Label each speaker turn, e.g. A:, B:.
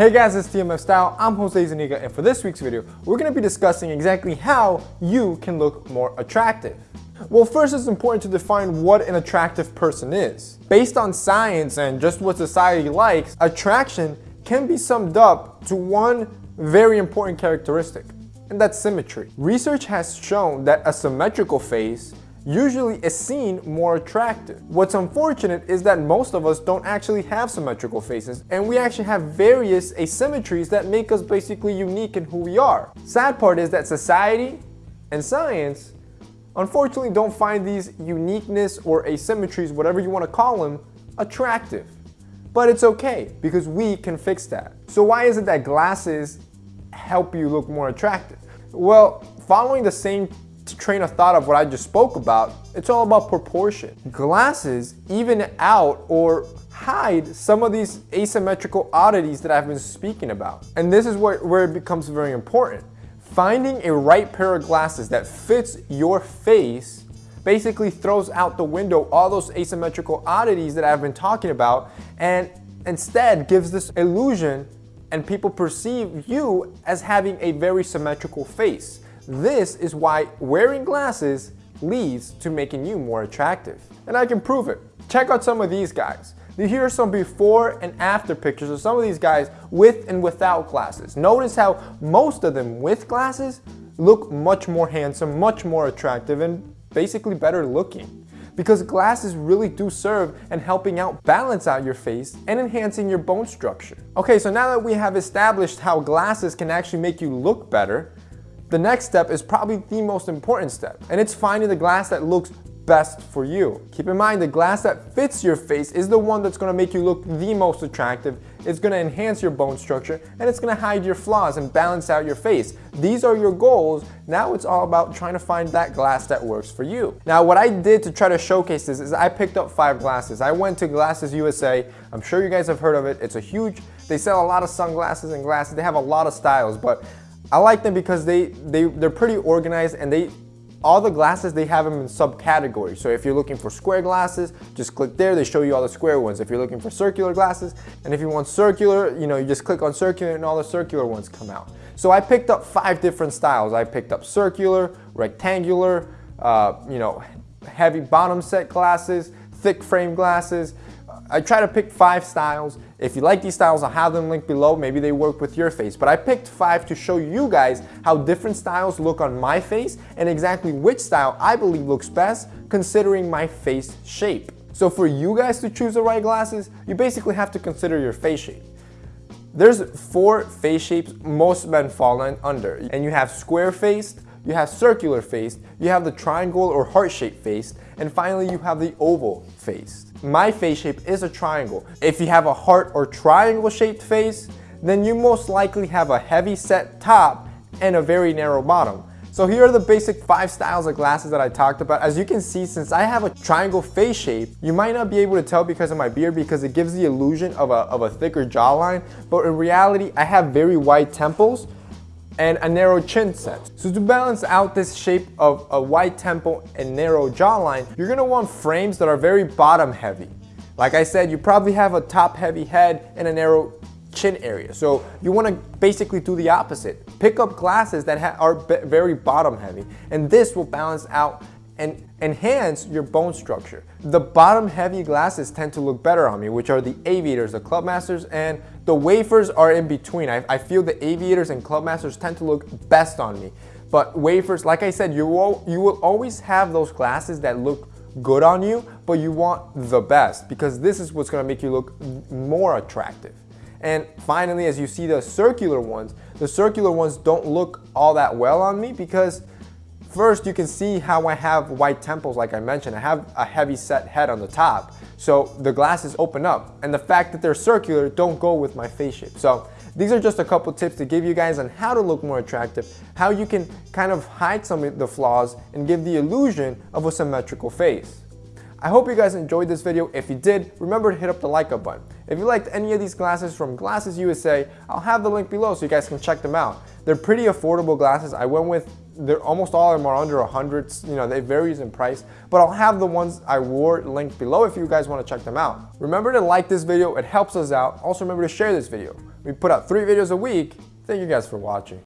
A: Hey guys, it's TMF Style. I'm Jose Zuniga, and for this week's video, we're going to be discussing exactly how you can look more attractive. Well, first it's important to define what an attractive person is. Based on science and just what society likes, attraction can be summed up to one very important characteristic, and that's symmetry. Research has shown that a symmetrical face usually is seen more attractive. What's unfortunate is that most of us don't actually have symmetrical faces and we actually have various asymmetries that make us basically unique in who we are. Sad part is that society and science unfortunately don't find these uniqueness or asymmetries, whatever you want to call them, attractive. But it's okay because we can fix that. So why is it that glasses help you look more attractive? Well, following the same train of thought of what I just spoke about, it's all about proportion. Glasses even out or hide some of these asymmetrical oddities that I've been speaking about. And this is where, where it becomes very important. Finding a right pair of glasses that fits your face basically throws out the window all those asymmetrical oddities that I've been talking about and instead gives this illusion and people perceive you as having a very symmetrical face. This is why wearing glasses leads to making you more attractive. And I can prove it. Check out some of these guys. Here are some before and after pictures of some of these guys with and without glasses. Notice how most of them with glasses look much more handsome, much more attractive, and basically better looking. Because glasses really do serve in helping out balance out your face and enhancing your bone structure. Okay, so now that we have established how glasses can actually make you look better, the next step is probably the most important step, and it's finding the glass that looks best for you. Keep in mind the glass that fits your face is the one that's going to make you look the most attractive, it's going to enhance your bone structure, and it's going to hide your flaws and balance out your face. These are your goals. Now it's all about trying to find that glass that works for you. Now what I did to try to showcase this is I picked up five glasses. I went to Glasses USA. I'm sure you guys have heard of it. It's a huge, they sell a lot of sunglasses and glasses. They have a lot of styles, but I like them because they, they, they're pretty organized and they, all the glasses, they have them in subcategories. So if you're looking for square glasses, just click there, they show you all the square ones. If you're looking for circular glasses, and if you want circular, you know, you just click on circular and all the circular ones come out. So I picked up five different styles. I picked up circular, rectangular, uh, you know, heavy bottom set glasses, thick frame glasses, I try to pick five styles. If you like these styles, I'll have them linked below. Maybe they work with your face. But I picked five to show you guys how different styles look on my face and exactly which style I believe looks best considering my face shape. So for you guys to choose the right glasses, you basically have to consider your face shape. There's four face shapes most men fall under. And you have square faced, you have circular faced, you have the triangle or heart-shaped faced, and finally you have the oval faced. My face shape is a triangle. If you have a heart or triangle shaped face, then you most likely have a heavy set top and a very narrow bottom. So here are the basic five styles of glasses that I talked about. As you can see, since I have a triangle face shape, you might not be able to tell because of my beard because it gives the illusion of a, of a thicker jawline, but in reality, I have very wide temples, and a narrow chin set. So to balance out this shape of a wide temple and narrow jawline, you're gonna want frames that are very bottom heavy. Like I said, you probably have a top heavy head and a narrow chin area. So you wanna basically do the opposite. Pick up glasses that are very bottom heavy and this will balance out and enhance your bone structure. The bottom heavy glasses tend to look better on me, which are the aviators, the clubmasters, and the wafers are in between. I, I feel the aviators and clubmasters tend to look best on me. But wafers, like I said, you will, you will always have those glasses that look good on you, but you want the best because this is what's gonna make you look more attractive. And finally, as you see the circular ones, the circular ones don't look all that well on me because First, you can see how I have white temples like I mentioned. I have a heavy set head on the top. So the glasses open up. And the fact that they're circular don't go with my face shape. So these are just a couple tips to give you guys on how to look more attractive, how you can kind of hide some of the flaws and give the illusion of a symmetrical face. I hope you guys enjoyed this video. If you did, remember to hit up the like up button. If you liked any of these glasses from Glasses USA, I'll have the link below so you guys can check them out. They're pretty affordable glasses. I went with they're almost all of them are under a hundred. You know, they varies in price, but I'll have the ones I wore linked below if you guys want to check them out. Remember to like this video, it helps us out. Also remember to share this video. We put out three videos a week. Thank you guys for watching.